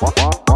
f o